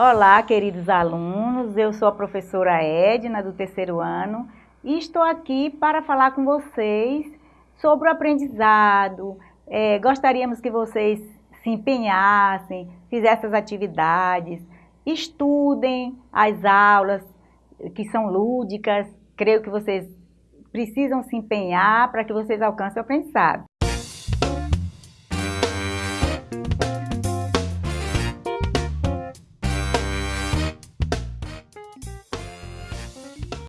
Olá, queridos alunos, eu sou a professora Edna, do terceiro ano, e estou aqui para falar com vocês sobre o aprendizado. É, gostaríamos que vocês se empenhassem, fizessem as atividades, estudem as aulas que são lúdicas, creio que vocês precisam se empenhar para que vocês alcancem o aprendizado.